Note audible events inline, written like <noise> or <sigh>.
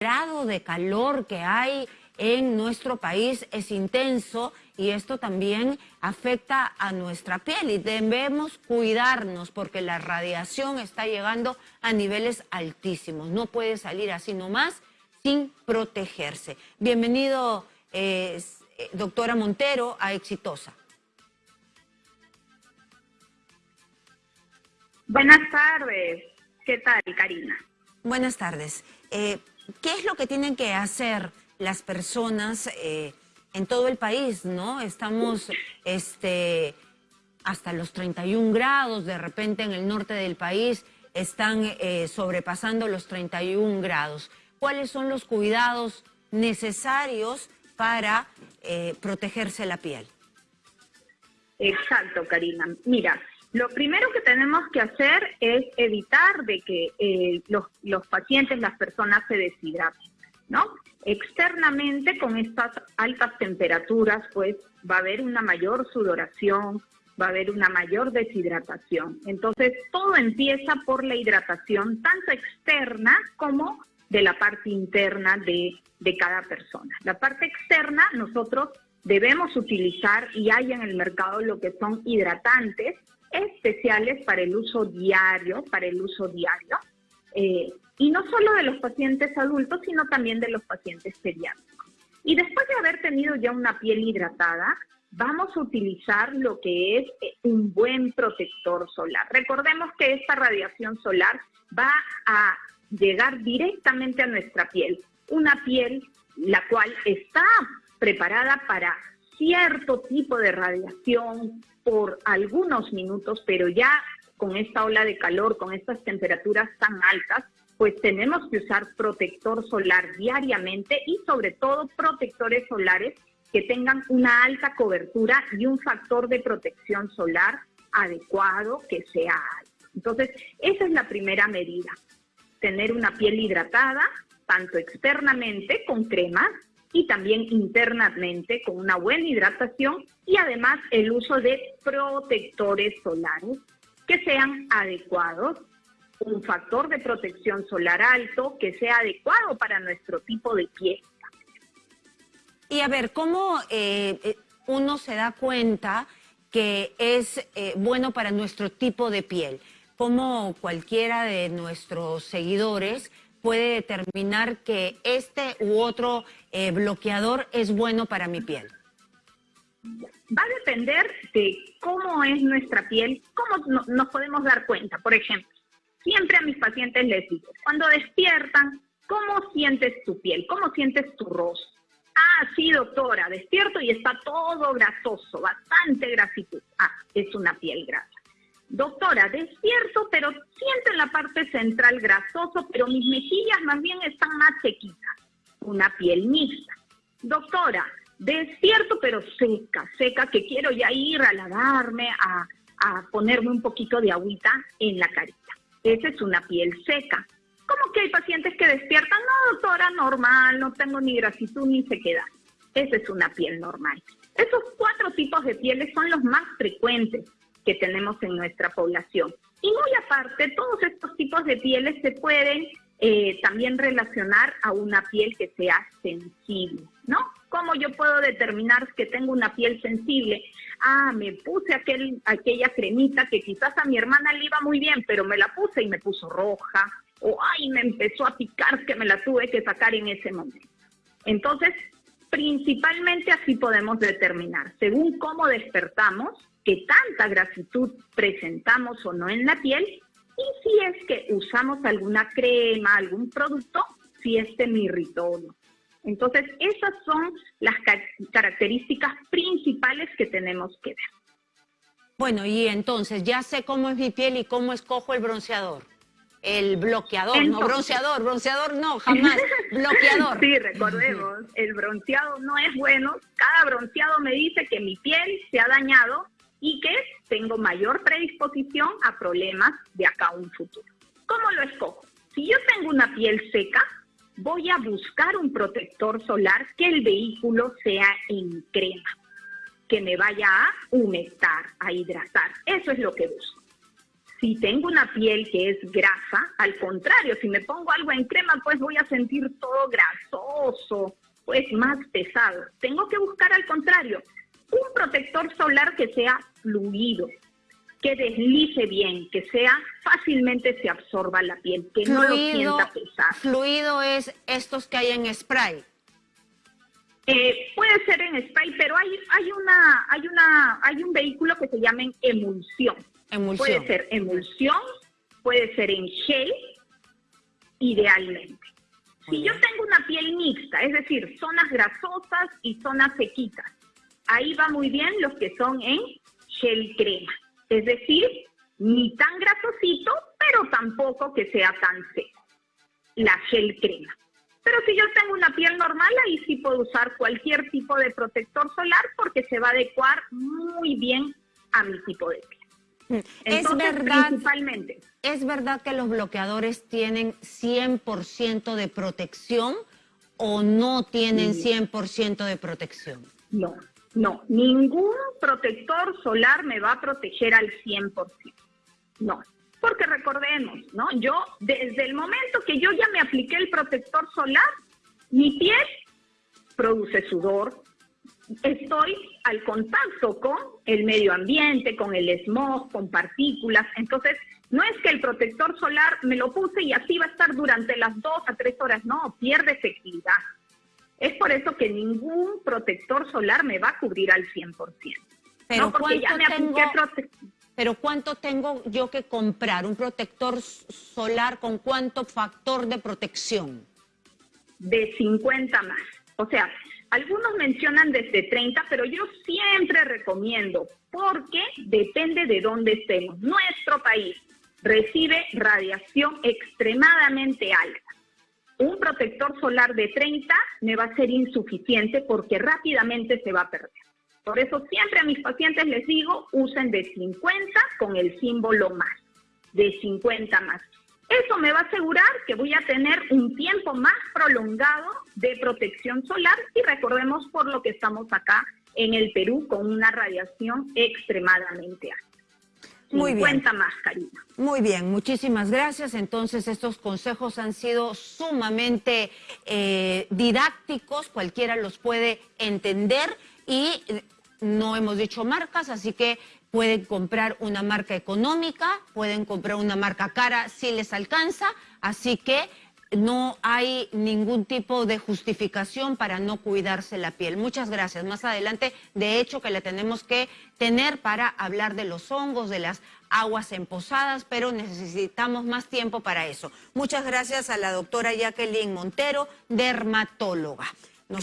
grado de calor que hay en nuestro país es intenso y esto también afecta a nuestra piel y debemos cuidarnos porque la radiación está llegando a niveles altísimos. No puede salir así nomás sin protegerse. Bienvenido, eh, doctora Montero, a Exitosa. Buenas tardes. ¿Qué tal, Karina? Buenas tardes. Eh, ¿Qué es lo que tienen que hacer las personas eh, en todo el país, no? Estamos este, hasta los 31 grados, de repente en el norte del país están eh, sobrepasando los 31 grados. ¿Cuáles son los cuidados necesarios para protegerse la piel? Exacto, Karina. Mira, lo primero que tenemos que hacer es evitar de que eh, los, pacientes, las personas se deshidraten, ¿no? Externamente, con estas altas temperaturas, pues va a haber una mayor sudoración, va a haber una mayor deshidratación. Entonces, todo empieza por la hidratación, tanto externa como de la parte interna de, de cada persona. La parte externa, nosotros debemos utilizar y hay en el mercado lo que son hidratantes, especiales para el uso diario, para el uso diario, eh, y no solo de los pacientes adultos, sino también de los pacientes pediátricos. Y después de haber tenido ya una piel hidratada, vamos a utilizar lo que es eh, un buen protector solar. Recordemos que esta radiación solar va a llegar directamente a nuestra piel, una piel la cual está preparada para cierto tipo de radiación, por algunos minutos, pero ya con esta ola de calor, con estas temperaturas tan altas, pues tenemos que usar protector solar diariamente y sobre todo protectores solares que tengan una alta cobertura y un factor de protección solar adecuado que sea alto. Entonces, esa es la primera medida, tener una piel hidratada, tanto externamente con cremas, y también internamente con una buena hidratación y además el uso de protectores solares que sean adecuados, un factor de protección solar alto que sea adecuado para nuestro tipo de piel. Y a ver, ¿cómo eh, eh, uno se da cuenta que es eh, bueno para nuestro tipo de piel? ¿Cómo cualquiera de nuestros seguidores puede determinar que este u otro eh, bloqueador es bueno para mi piel? Va a depender de cómo es nuestra piel, cómo nos podemos dar cuenta. Por ejemplo, siempre a mis pacientes les digo, cuando despiertan, ¿cómo sientes tu piel? ¿Cómo sientes tu rostro? Ah, sí, doctora, despierto y está todo grasoso, bastante grasitud. Ah, es una piel grasa. Doctora, despierto, pero siento en la parte central grasoso, pero mis mejillas más bien están más sequitas. Una piel mixta. Doctora, despierto, pero seca, seca, que quiero ya ir a lavarme, a, ponerme un poquito de agüita en la carita. Esa es una piel seca. ¿Cómo que hay pacientes que despiertan? No, doctora, normal, no tengo ni grasitud ni sequedad. Esa es una piel normal. Esos cuatro tipos de pieles son los más frecuentes que tenemos en nuestra población. Y muy aparte, todos estos tipos de pieles se pueden eh, también relacionar a una piel que sea sensible, ¿no? ¿Cómo yo puedo determinar que tengo una piel sensible? Ah, me puse aquel, aquella cremita que quizás a mi hermana le iba muy bien, pero me la puse y me puso roja, o ay, me empezó a picar que me la tuve que sacar en ese momento. Entonces, principalmente así podemos determinar, según cómo despertamos, que tanta grasitud presentamos o no en la piel y si es que usamos alguna crema, algún producto, si este me irritó o no. Entonces, esas son las características principales que tenemos que ver. Bueno, y entonces ya sé cómo es mi piel y cómo escojo el bronceador. El bloqueador, no bronceador, bronceador no, jamás, <laughs> bloqueador. Sí, recordemos, el bronceado no es bueno. Cada bronceado me dice que mi piel se ha dañado y que tengo mayor predisposición a problemas de acá a un futuro. ¿Cómo lo escojo? Si yo tengo una piel seca, voy a buscar un protector solar que el vehículo sea en crema, que me vaya a humectar, a hidratar. Eso es lo que busco. Si tengo una piel que es grasa, al contrario, si me pongo algo en crema, pues voy a sentir todo grasoso, pues más pesado. Tengo que buscar al contrario, un protector solar que sea fluido, que deslice bien, que sea fácilmente se absorba la piel, que no lo sienta pesado. Fluido es estos que hay en spray. Eh, puede ser en spray, pero hay, hay una, hay una, hay un vehículo que se llama emulsión. emulsión. Puede ser emulsión, puede ser en gel, idealmente. si yo tengo una piel mixta, es decir, zonas grasosas y zonas sequitas, ahí va muy bien los que son en gel crema. Es decir, ni tan grasosito, pero tampoco que sea tan seco. La gel crema. Pero si yo tengo una piel normal, ahí sí puedo usar cualquier tipo de protector solar porque se va a adecuar muy bien a mi tipo de piel. Mm. es verdad, principalmente. ¿Es verdad que los bloqueadores tienen 100% de protección o no tienen 100% de protección? No, no, ningún protector solar me va a proteger al 100%. No, porque recordemos, ¿no? Yo, desde el momento que yo ya me apliqué el protector solar, mi piel produce sudor, estoy al contacto con el medio ambiente, con el smog, con partículas. Entonces, no es que el protector solar me lo puse y así va a estar durante las dos a tres horas, no, pierde efectividad. Es por eso que ningún protector solar me va a cubrir al 100%. Pero, pero ¿cuánto tengo yo que comprar? ¿Un protector solar con cuánto factor de protección? De 50 más. O sea, algunos mencionan desde 30, pero yo siempre recomiendo, porque depende de dónde estemos. Nuestro país recibe radiación extremadamente alta un protector solar de 30 me va a ser insuficiente porque rápidamente se va a perder. Por eso siempre a mis pacientes les digo, usen de 50 con el símbolo más, de 50 más. Eso me va a asegurar que voy a tener un tiempo más prolongado de protección solar y recordemos por lo que estamos acá en el Perú con una radiación extremadamente alta. Muy bien. más, Muy bien, muchísimas gracias. Entonces, estos consejos han sido sumamente eh, didácticos, cualquiera los puede entender y no hemos dicho marcas, así que pueden comprar una marca económica, pueden comprar una marca cara si les alcanza, así que no hay ningún tipo de justificación para no cuidarse la piel. Muchas gracias. Más adelante, de hecho, que le tenemos que tener para hablar de los hongos, de las aguas emposadas, pero necesitamos más tiempo para eso. Muchas gracias a la doctora Jacqueline Montero, dermatóloga.